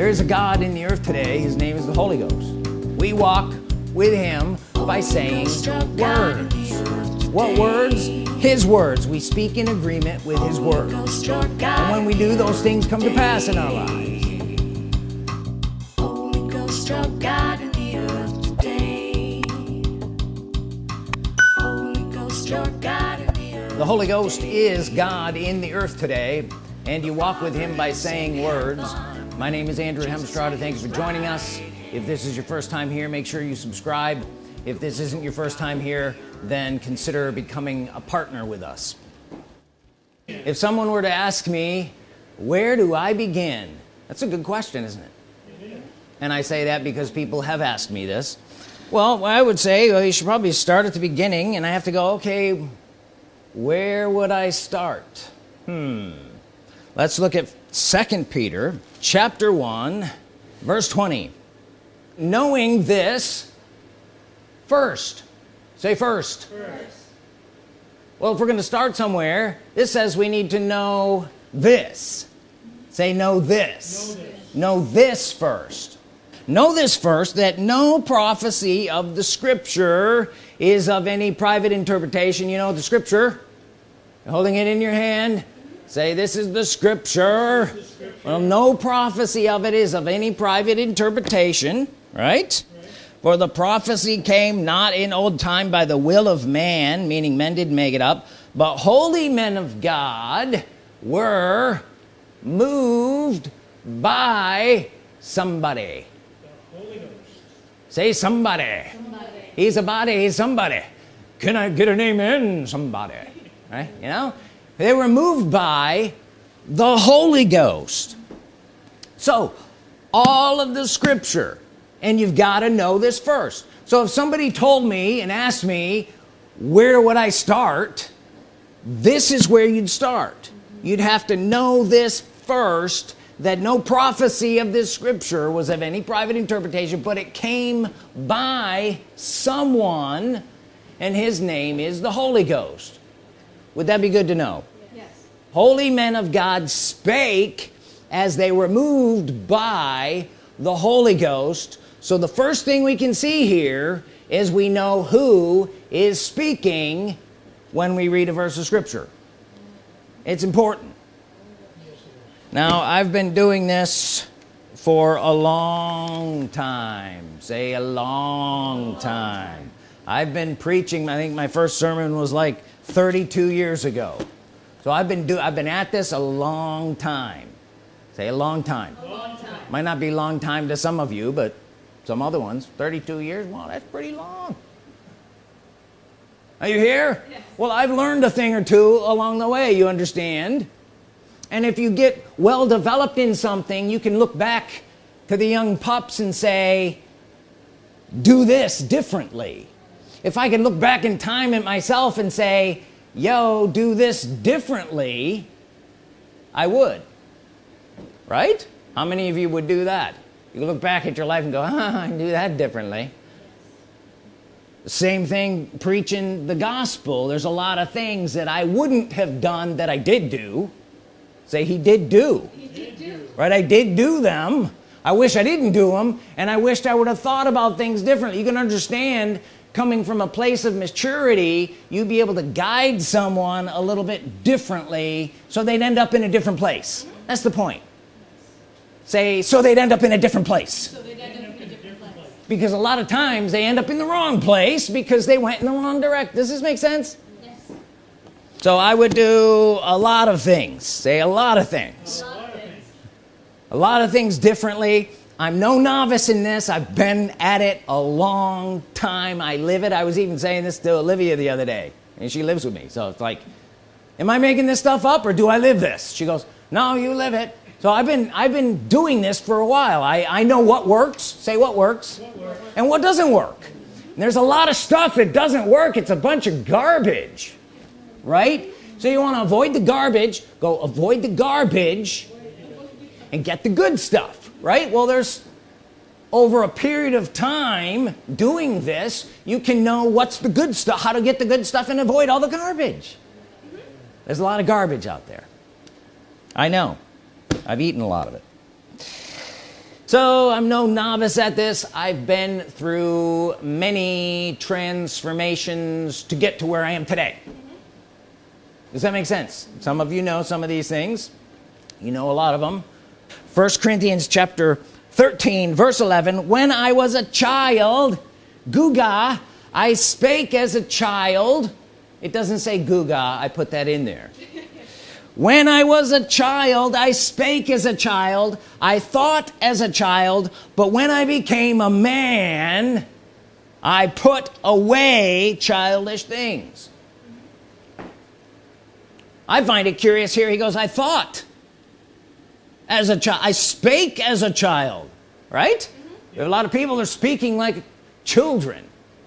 there is a God in the earth today. His name is the Holy Ghost. We walk with him by saying words. what words? His words. We speak in agreement with his words. And when we do those things come to pass in our lives. The Holy Ghost is God in the earth today and you walk with him by saying words my name is Andrew Hemstrada thank you for joining us. If this is your first time here make sure you subscribe. If this isn't your first time here then consider becoming a partner with us. If someone were to ask me where do I begin? That's a good question isn't it? And I say that because people have asked me this. Well I would say well, you should probably start at the beginning and I have to go okay where would I start? Hmm. Let's look at second Peter chapter 1 verse 20 knowing this first. Say first, first. well if we're gonna start somewhere this says we need to know this. Say know this. Know this, know this first. Know this first that no prophecy of the scripture is of any private interpretation. You know the scripture? Holding it in your hand say this is the scripture, the scripture. well no prophecy of it is of any private interpretation right? right for the prophecy came not in old time by the will of man meaning men didn't make it up but holy men of God were moved by somebody say somebody. somebody he's a body he's somebody can I get a name in somebody right you know they were moved by the Holy Ghost. So all of the scripture and you've got to know this first. So if somebody told me and asked me where would I start? this is where you'd start. You'd have to know this first that no prophecy of this scripture was of any private interpretation but it came by someone and his name is the Holy Ghost. Would that be good to know. Holy men of God spake as they were moved by the Holy Ghost. So the first thing we can see here is we know who is speaking when we read a verse of Scripture. It's important. Now I've been doing this for a long time. Say a long time. I've been preaching I think my first sermon was like 32 years ago so I've been do I've been at this a long time. Say a long time, a long time. might not be long time to some of you but some other ones 32 years well that's pretty long. Are you here? Yes. well I've learned a thing or two along the way you understand? And if you get well developed in something you can look back to the young pups and say do this differently. If I can look back in time at myself and say yo do this differently I would. Right? How many of you would do that? You look back at your life and go ah, I do that differently. Same thing preaching the gospel. There's a lot of things that I wouldn't have done that I did do. Say he did do, he did do. right? I did do them. I wish I didn't do them and I wished I would have thought about things differently. You can understand coming from a place of maturity you'd be able to guide someone a little bit differently so they'd end up in a different place. That's the point. Say so they'd end up in a different place, so because a lot of times they end up in the wrong place because they went in the wrong direction does this make sense? Yes. so I would do a lot of things. Say a lot of things. A lot of things, a lot of things differently I'm no novice in this. I've been at it a long time. I live it. I was even saying this to Olivia the other day and she lives with me. So it's like am I making this stuff up or do I live this? She goes no you live it. So I've been I've been doing this for a while. I I know what works. Say what works, what works. and what doesn't work. And there's a lot of stuff that doesn't work. It's a bunch of garbage right? So you want to avoid the garbage go avoid the garbage and get the good stuff right? Well there's over a period of time doing this you can know what's the good stuff how to get the good stuff and avoid all the garbage. There's a lot of garbage out there. I know. I've eaten a lot of it. So I'm no novice at this. I've been through many transformations to get to where I am today. Does that make sense? Some of you know some of these things. You know a lot of them first Corinthians chapter 13 verse 11 when I was a child guga I spake as a child. It doesn't say guga I put that in there. When I was a child I spake as a child I thought as a child but when I became a man I put away childish things. I find it curious here. He goes I thought as a child I spake as a child right? Mm -hmm. there are a lot of people that are speaking like children.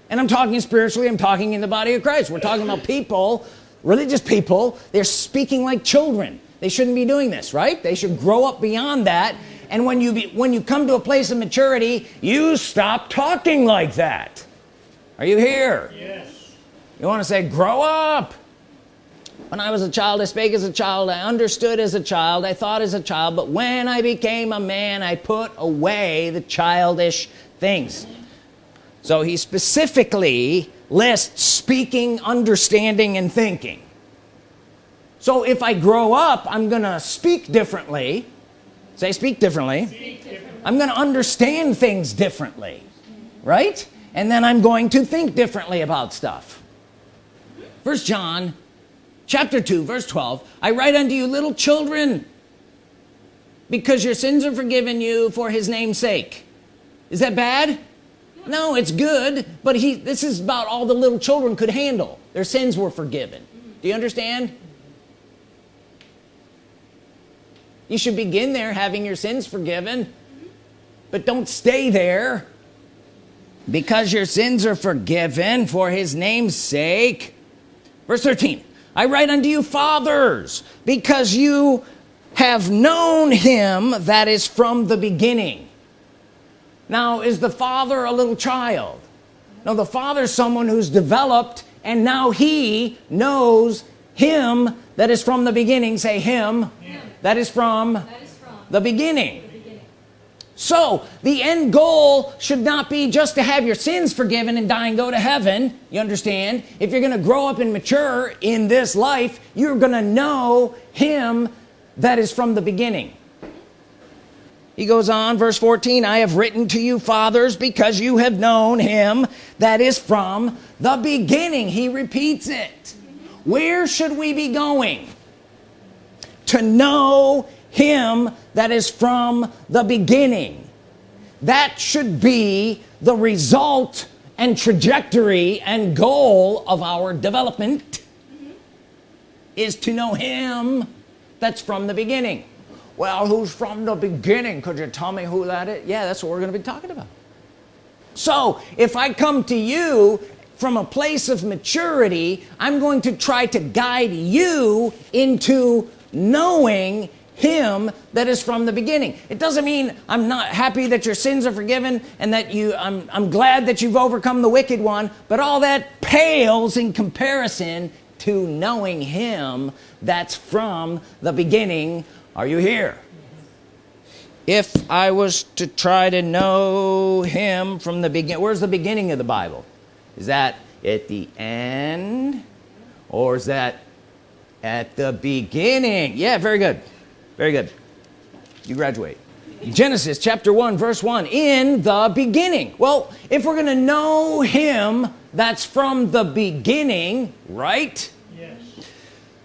And I'm talking spiritually I'm talking in the body of Christ. We're talking about people religious people they're speaking like children. They shouldn't be doing this right? They should grow up beyond that. And when you be, when you come to a place of maturity you stop talking like that. Are you here? Yes. You want to say grow up when I was a child I spake as a child I understood as a child I thought as a child but when I became a man I put away the childish things. So he specifically lists speaking understanding and thinking. So if I grow up I'm gonna speak differently. Say speak differently, speak differently. I'm gonna understand things differently right? And then I'm going to think differently about stuff. First John chapter 2 verse 12 I write unto you little children because your sins are forgiven you for his name's sake. Is that bad? No it's good but he this is about all the little children could handle. Their sins were forgiven. Do you understand? You should begin there having your sins forgiven but don't stay there because your sins are forgiven for his name's sake. Verse 13 I write unto you fathers because you have known him that is from the beginning. Now is the father a little child? No the father is someone who's developed and now he knows him that is from the beginning. Say him, him. That, is from that is from the beginning so the end goal should not be just to have your sins forgiven and die and go to heaven you understand? If you're gonna grow up and mature in this life you're gonna know him that is from the beginning. He goes on verse 14 I have written to you fathers because you have known him that is from the beginning. He repeats it. Where should we be going? To know him that is from the beginning. That should be the result and trajectory and goal of our development is to know him that's from the beginning. Well who's from the beginning? Could you tell me who that is? Yeah that's what we're gonna be talking about. So if I come to you from a place of maturity I'm going to try to guide you into knowing him that is from the beginning. It doesn't mean I'm not happy that your sins are forgiven and that you I'm, I'm glad that you've overcome the wicked one but all that pales in comparison to knowing him that's from the beginning. Are you here? If I was to try to know him from the beginning where's the beginning of the Bible? Is that at the end or is that at the beginning? Yeah very good very good. You graduate. Genesis chapter 1 verse 1 in the beginning. Well if we're gonna know him that's from the beginning right? Yes.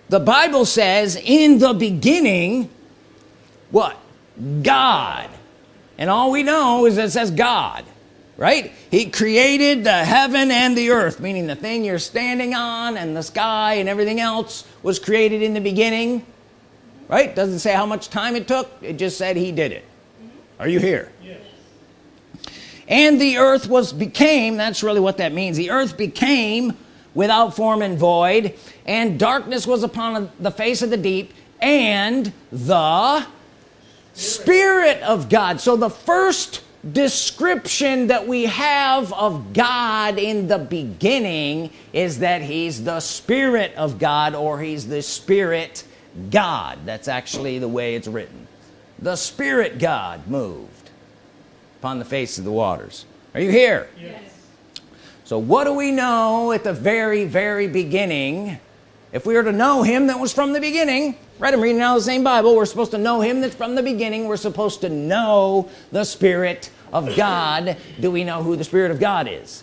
The Bible says in the beginning what? God. And all we know is it says God right? He created the heaven and the earth meaning the thing you're standing on and the sky and everything else was created in the beginning right? Doesn't say how much time it took. It just said he did it. Mm-hmm. Are you here? Yes. and the earth was became that's really what that means. The earth became without form and void and darkness was upon the face of the deep and the Spirit of God. So the first description that we have of God in the beginning is that he's the Spirit of God or he's the Spirit God. That's actually the way it's written. The Spirit God moved upon the face of the waters. Are you here? Yes. so what do we know at the very very beginning? If we were to know him that was from the beginning right I'm reading out the same Bible. We're supposed to know him that's from the beginning. We're supposed to know the Spirit of God. Do we know who the Spirit of God is?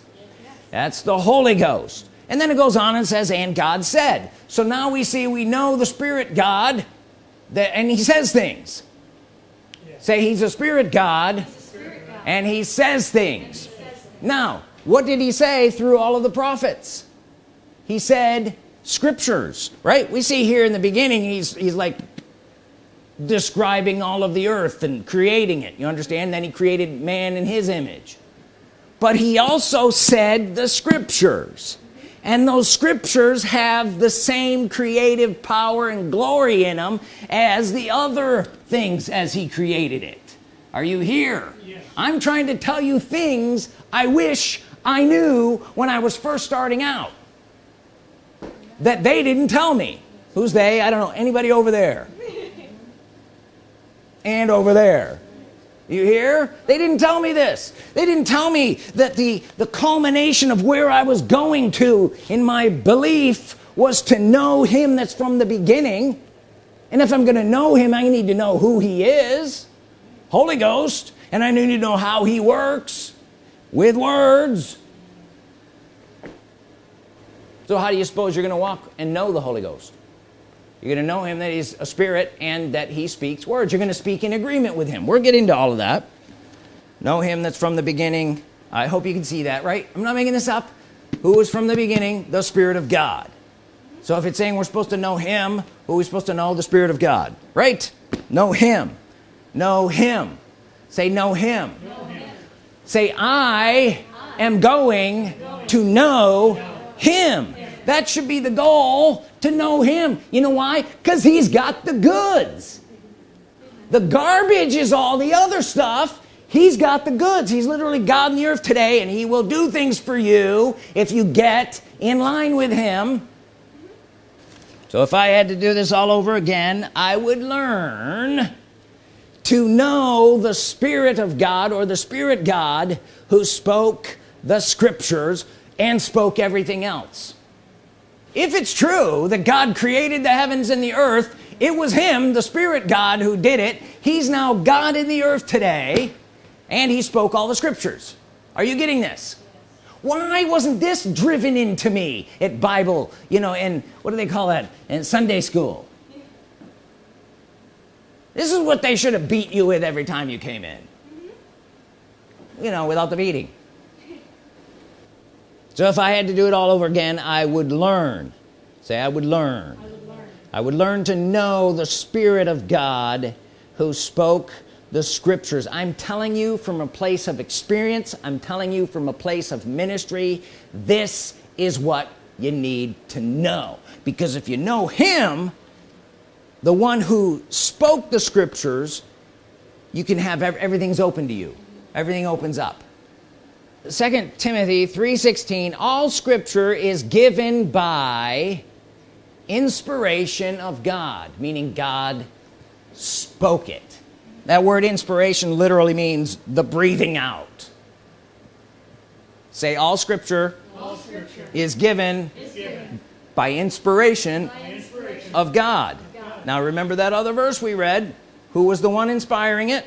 That's the Holy Ghost and then it goes on and says and God said. So now we see we know the Spirit God that and he says things. Yes. say he's a Spirit God and he says things. Now what did he say through all of the prophets? He said scriptures right? We see here in the beginning he's he's like describing all of the earth and creating it. You understand? Then he created man in his image. But he also said the scriptures and those scriptures have the same creative power and glory in them as the other things as he created it. Are you here? Yes. I'm trying to tell you things I wish I knew when I was first starting out that they didn't tell me. Who's they? I don't know. Anybody over there? And over there you hear? They didn't tell me this. They didn't tell me that the the culmination of where I was going to in my belief was to know him that's from the beginning. And if I'm gonna know him I need to know who he is. Holy Ghost. And I need to know how he works with words. So how do you suppose you're gonna walk and know the Holy Ghost you're gonna know him that he's a spirit and that he speaks words. You're gonna speak in agreement with him. We're getting to all of that. Know him that's from the beginning. I hope you can see that right? I'm not making this up. Who was from the beginning? The Spirit of God. So if it's saying we're supposed to know him who are we supposed to know? The Spirit of God. Right? Know him. Know him. Say know him. Say I am going to know him that should be the goal to know him. You know why? Because he's got the goods. The garbage is all the other stuff. He's got the goods. He's literally God in the earth today and he will do things for you if you get in line with him. So if I had to do this all over again I would learn to know the Spirit of God or the Spirit God who spoke the scriptures and spoke everything else if it's true that God created the heavens and the earth it was him the Spirit God who did it. He's now God in the earth today and he spoke all the scriptures. Are you getting this? Why wasn't this driven into me at Bible you know and what do they call that? In Sunday school. This is what they should have beat you with every time you came in. You know without the beating so if I had to do it all over again I would learn. Say I would learn. I would learn. I would learn to know the Spirit of God who spoke the scriptures. I'm telling you from a place of experience. I'm telling you from a place of ministry. This is what you need to know. Because if you know him the one who spoke the scriptures you can have everything's open to you. Everything opens up second Timothy 3:16 all scripture is given by inspiration of God meaning God spoke it. That word inspiration literally means the breathing out. Say all scripture All scripture is given is given by inspiration by inspiration of God. Now remember that other verse we read? Who was the one inspiring it?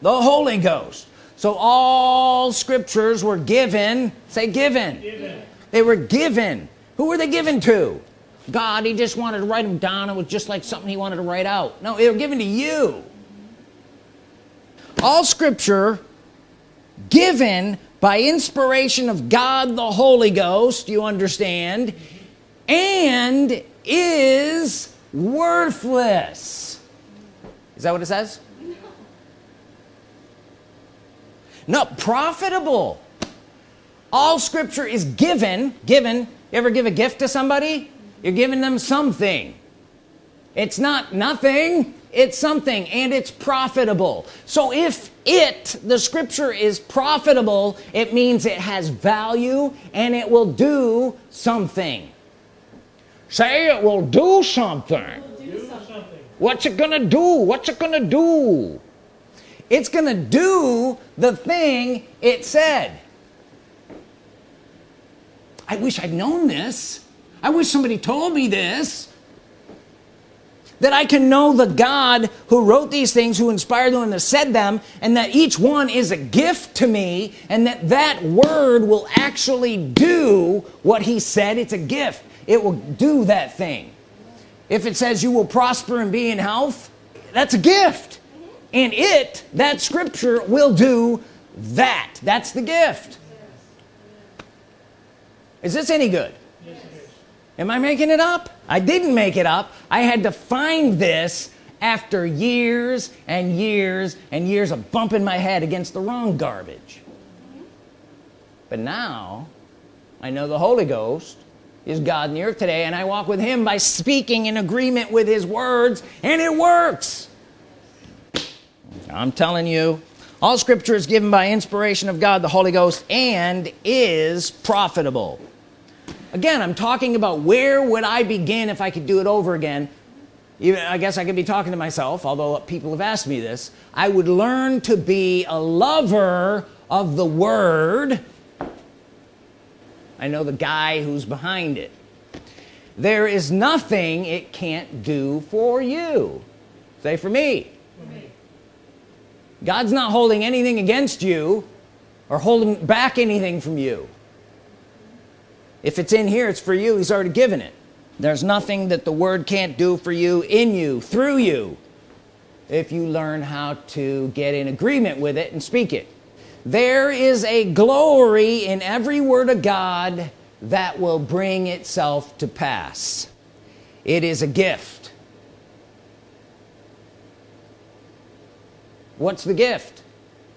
The Holy Ghost so all scriptures were given say given. Given. They were given. Who were they given to? God he just wanted to write them down. It was just like something he wanted to write out. No they were given to you. All scripture given by inspiration of God the Holy Ghost you understand? And is worthless. Is that what it says no profitable. All scripture is given given. You ever give a gift to somebody? You're giving them something. It's not nothing. It's something and it's profitable. So if it the scripture is profitable it means it has value and it will do something. Say it will do something. Do something. What's it gonna do? What's it gonna do it's gonna do the thing it said. I wish I'd known this. I wish somebody told me this. That I can know the God who wrote these things who inspired them and said them and that each one is a gift to me and that that word will actually do what he said. It's a gift. It will do that thing. If it says you will prosper and be in health that's a gift and it that scripture will do that. That's the gift. Is this any good? Am I making it up? I didn't make it up. I had to find this after years and years and years of bumping my head against the wrong garbage. But now I know the Holy Ghost is God in the earth today and I walk with him by speaking in agreement with his words and it works I'm telling you all scripture is given by inspiration of God the Holy Ghost and is profitable. Again I'm talking about where would I begin if I could do it over again? Even I guess I could be talking to myself although people have asked me this. I would learn to be a lover of the Word. I know the guy who's behind it. There is nothing it can't do for you. Say for me, for me. God's not holding anything against you or holding back anything from you. If it's in here it's for you. He's already given it. There's nothing that the word can't do for you in you through you if you learn how to get in agreement with it and speak it. There is a glory in every word of God that will bring itself to pass. It is a gift what's the gift?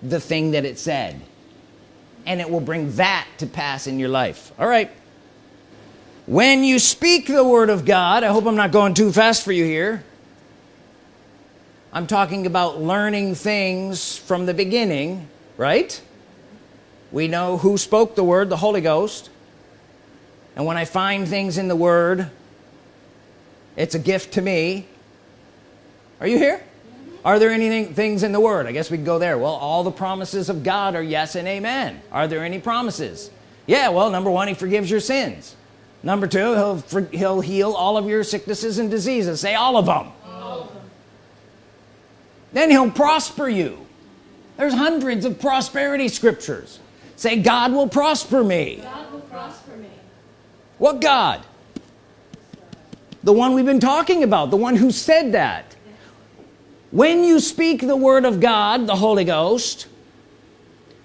The thing that it said. And it will bring that to pass in your life. All right. When you speak the Word of God I hope I'm not going too fast for you here. I'm talking about learning things from the beginning right? We know who spoke the word the Holy Ghost. And when I find things in the Word it's a gift to me. Are you here are there anything things in the Word? I guess we can go there. Well all the promises of God are yes and amen. Are there any promises? Yeah well number one he forgives your sins. Number two he'll he'll heal all of your sicknesses and diseases. Say all of them, all of them. then he'll prosper you. There's hundreds of prosperity scriptures. Say God will prosper me. God will prosper me. What God? The one we've been talking about the one who said that when you speak the Word of God the Holy Ghost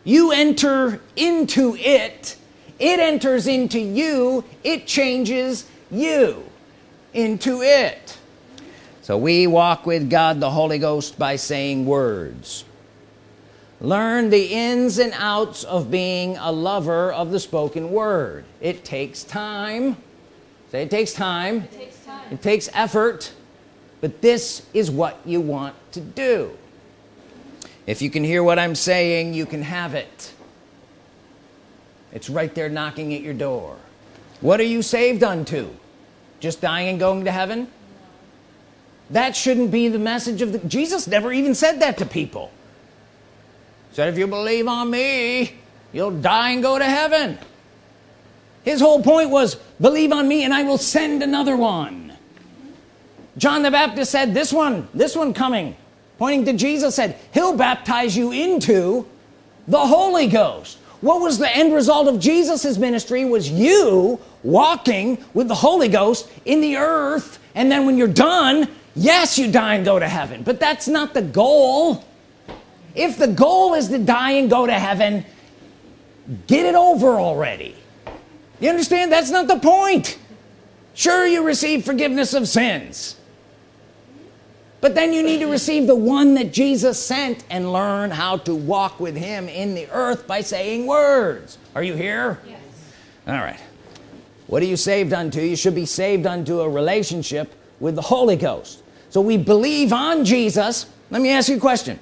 you enter into it. It enters into you. It changes you into it. So we walk with God the Holy Ghost by saying words. Learn the ins and outs of being a lover of the spoken word. It takes time. Say it takes time. It takes, time. It takes effort but this is what you want to do. If you can hear what I'm saying you can have it. It's right there knocking at your door. What are you saved unto? Just dying and going to heaven? That shouldn't be the message of the Jesus never even said that to people. Said if you believe on me you'll die and go to heaven. His whole point was believe on me and I will send another one John the Baptist said this one this one coming pointing to Jesus said he'll baptize you into the Holy Ghost. What was the end result of Jesus's ministry was you walking with the Holy Ghost in the earth and then when you're done yes you die and go to heaven. But that's not the goal. If the goal is to die and go to heaven get it over already. You understand? That's not the point. Sure you receive forgiveness of sins but then you need to receive the one that Jesus sent and learn how to walk with him in the earth by saying words. Are you here? Yes. all right. What are you saved unto? You should be saved unto a relationship with the Holy Ghost. So we believe on Jesus. Let me ask you a question.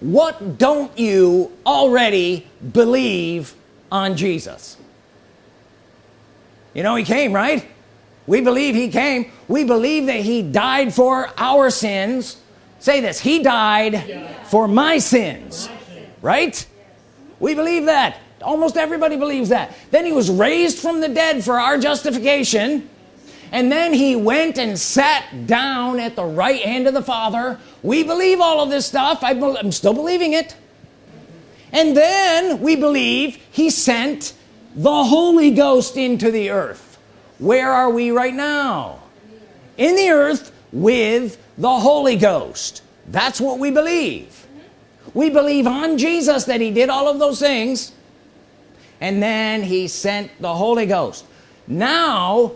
What don't you already believe on Jesus? You know he came right we believe he came. We believe that he died for our sins. Say this he died for my sins right? We believe that. Almost everybody believes that. Then he was raised from the dead for our justification. And then he went and sat down at the right hand of the father. We believe all of this stuff. I am still believing it. And then we believe he sent the Holy Ghost into the earth where are we right now in the earth with the Holy Ghost that's what we believe we believe on Jesus that he did all of those things and then he sent the Holy Ghost now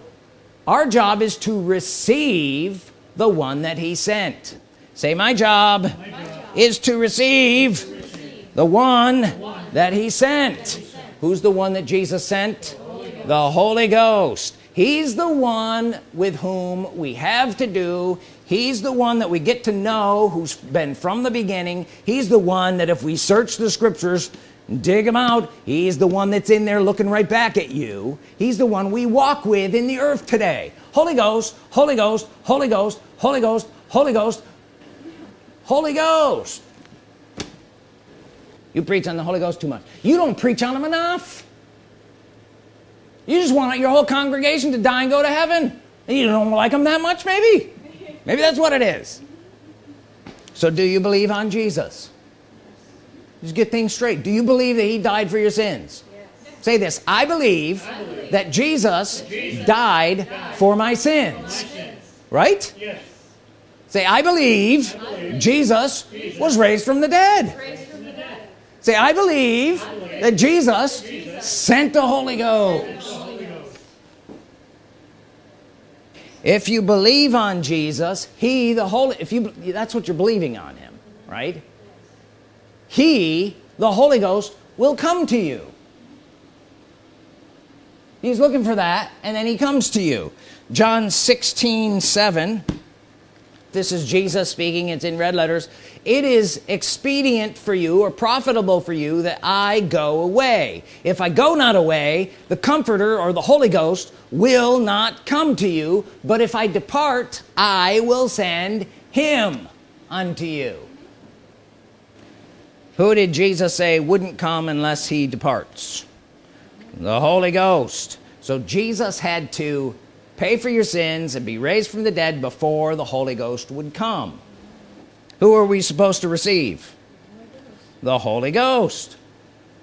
our job is to receive the one that he sent say my job, my job. is to receive, to receive. The, one the one that he sent, that he sent. who's the one that Jesus sent Holy the Holy Ghost he's the one with whom we have to do. He's the one that we get to know who's been from the beginning. He's the one that if we search the scriptures and dig him out he's the one that's in there looking right back at you. He's the one we walk with in the earth today. Holy Ghost Holy Ghost Holy Ghost Holy Ghost Holy Ghost Holy Ghost. You preach on the Holy Ghost too much. You don't preach on him enough you just want your whole congregation to die and go to heaven? And you don't like them that much maybe? Maybe that's what it is. So do you believe on Jesus? Just get things straight. Do you believe that he died for your sins? Yes. say this I believe, I believe that, Jesus that Jesus, died, died for my sins, my sins. right yes. say I believe, I believe Jesus, Jesus, was raised from the dead, from the dead. say I believe, I believe that Jesus, Jesus, sent the Holy Ghost if you believe on Jesus he the Holy if you that's what you're believing on him right? He the Holy Ghost will come to you. He's looking for that and then he comes to you. John 16 7 this is Jesus speaking. It's in red letters. It is expedient for you or profitable for you that I go away. If I go not away the comforter or the Holy Ghost will not come to you. But if I depart I will send him unto you. Who did Jesus say wouldn't come unless he departs? The Holy Ghost. So Jesus had to pay for your sins and be raised from the dead before the Holy Ghost would come. Who are we supposed to receive? The Holy Ghost.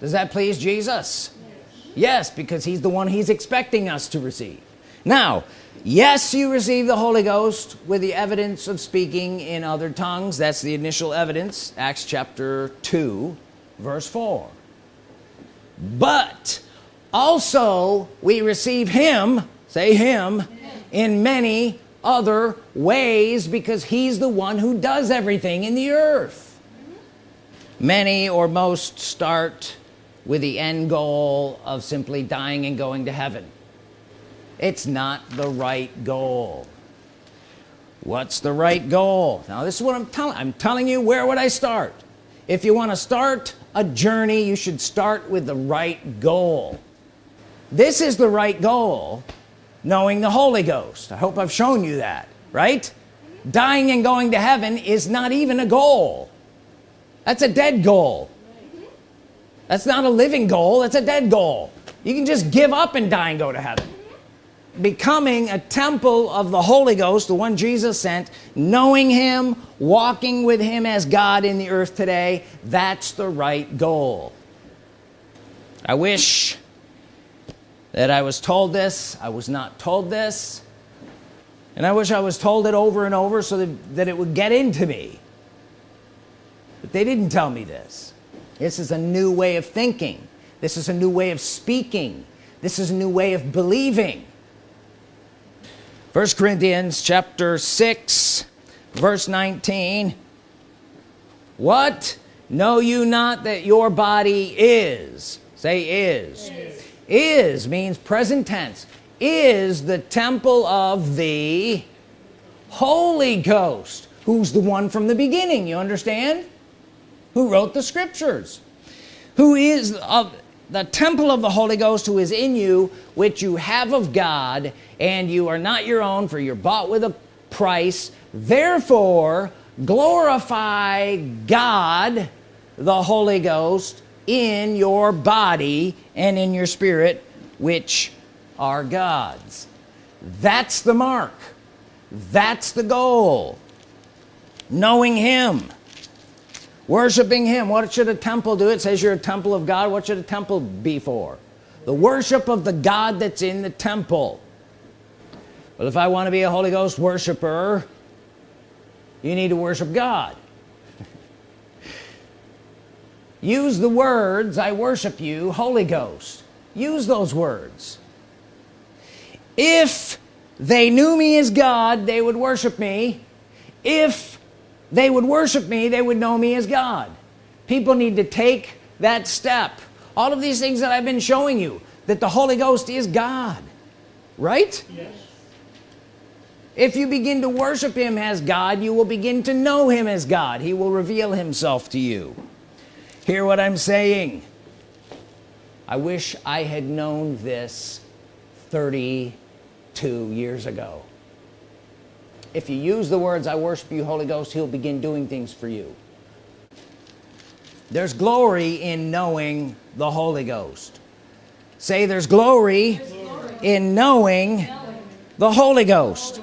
Does that please Jesus? Yes, yes because he's the one he's expecting us to receive. Now yes you receive the Holy Ghost with the evidence of speaking in other tongues. That's the initial evidence Acts chapter 2 verse 4 but also we receive him say him in many other ways because he's the one who does everything in the earth. Many or most start with the end goal of simply dying and going to heaven. It's not the right goal. What's the right goal? Now this is what I'm telling I'm telling you where would I start? If you want to start a journey you should start with the right goal. This is the right goal knowing the Holy Ghost. I hope I've shown you that right? Dying and going to heaven is not even a goal. That's a dead goal. That's not a living goal that's a dead goal. You can just give up and die and go to heaven. Becoming a temple of the Holy Ghost the one Jesus sent knowing him walking with him as God in the earth today that's the right goal. I wish that I was told this I was not told this and I wish I was told it over and over so that, that it would get into me. But they didn't tell me this. This is a new way of thinking. This is a new way of speaking. This is a new way of believing. First Corinthians chapter 6 verse 19 what? Know you not that your body is say is, is is means present tense. Is the temple of the Holy Ghost who's the one from the beginning you understand? Who wrote the scriptures. Who is of the temple of the Holy Ghost who is in you which you have of God and you are not your own for you're bought with a price. Therefore glorify God the Holy Ghost in your body and in your spirit which are God's. That's the mark. That's the goal. Knowing him. Worshiping him. What should a temple do? It says you're a temple of God. What should a temple be for? The worship of the God that's in the temple. Well if I want to be a Holy Ghost worshiper you need to worship God use the words I worship you Holy Ghost. Use those words. If they knew me as God they would worship me. If they would worship me they would know me as God. People need to take that step. All of these things that I've been showing you that the Holy Ghost is God right? Yes. if you begin to worship him as God you will begin to know him as God. He will reveal himself to you hear what I'm saying? I wish I had known this 32 years ago. If you use the words I worship you Holy Ghost he'll begin doing things for you. There's glory in knowing the Holy Ghost. Say there's glory, in knowing the Holy Ghost.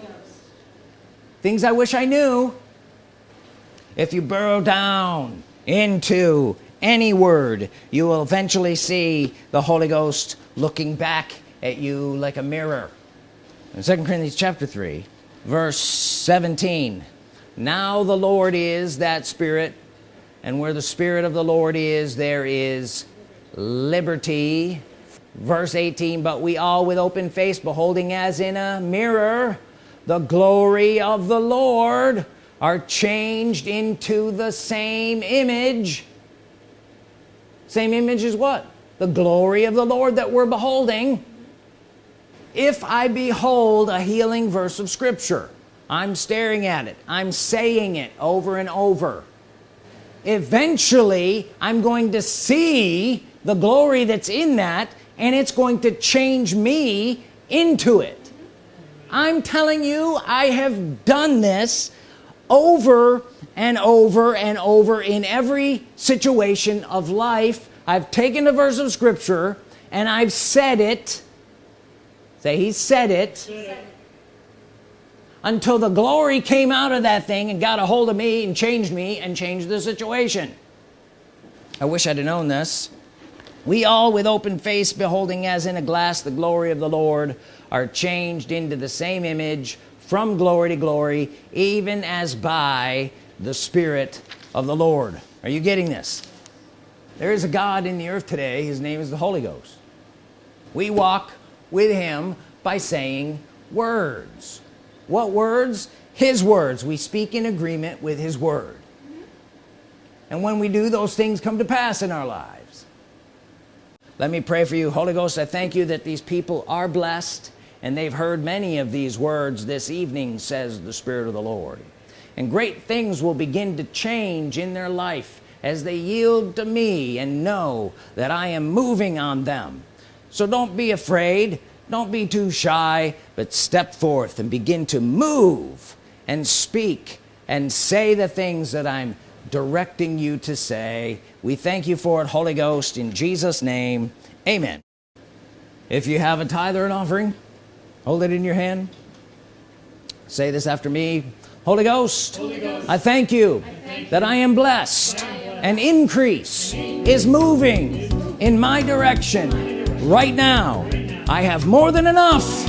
Things I wish I knew. If you burrow down into any word you will eventually see the Holy Ghost looking back at you like a mirror. In 2 Corinthians chapter 3 verse 17 now the Lord is that spirit and where the spirit of the Lord is there is liberty. Verse 18 but we all with open face beholding as in a mirror the glory of the Lord are changed into the same image same image as what? The glory of the Lord that we're beholding. If I behold a healing verse of Scripture I'm staring at it. I'm saying it over and over. Eventually I'm going to see the glory that's in that and it's going to change me into it. I'm telling you I have done this over and over and over in every situation of life. I've taken a verse of Scripture and I've said it. Say he said it. Until the glory came out of that thing and got a hold of me and changed me and changed the situation. I wish I'd have known this. We all with open face beholding as in a glass the glory of the Lord are changed into the same image from glory to glory even as by the Spirit of the Lord. Are you getting this? There is a God in the earth today. His name is the Holy Ghost. We walk with him by saying words. What words? His words. We speak in agreement with his word. And when we do those things come to pass in our lives. Let me pray for you Holy Ghost. I thank you that these people are blessed and they've heard many of these words this evening says the Spirit of the Lord and great things will begin to change in their life as they yield to me and know that I am moving on them. So don't be afraid. Don't be too shy but step forth and begin to move and speak and say the things that I'm directing you to say. We thank you for it Holy Ghost in Jesus name. Amen. If you have a tithe or an offering hold it in your hand. Say this after me Holy Ghost, Holy Ghost. I, thank you, I thank you. that I am blessed. And increase is moving in my direction. Right now I have more than enough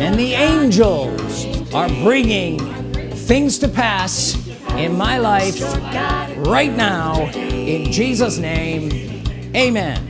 and the angels are bringing things to pass in my life right now. In Jesus name amen.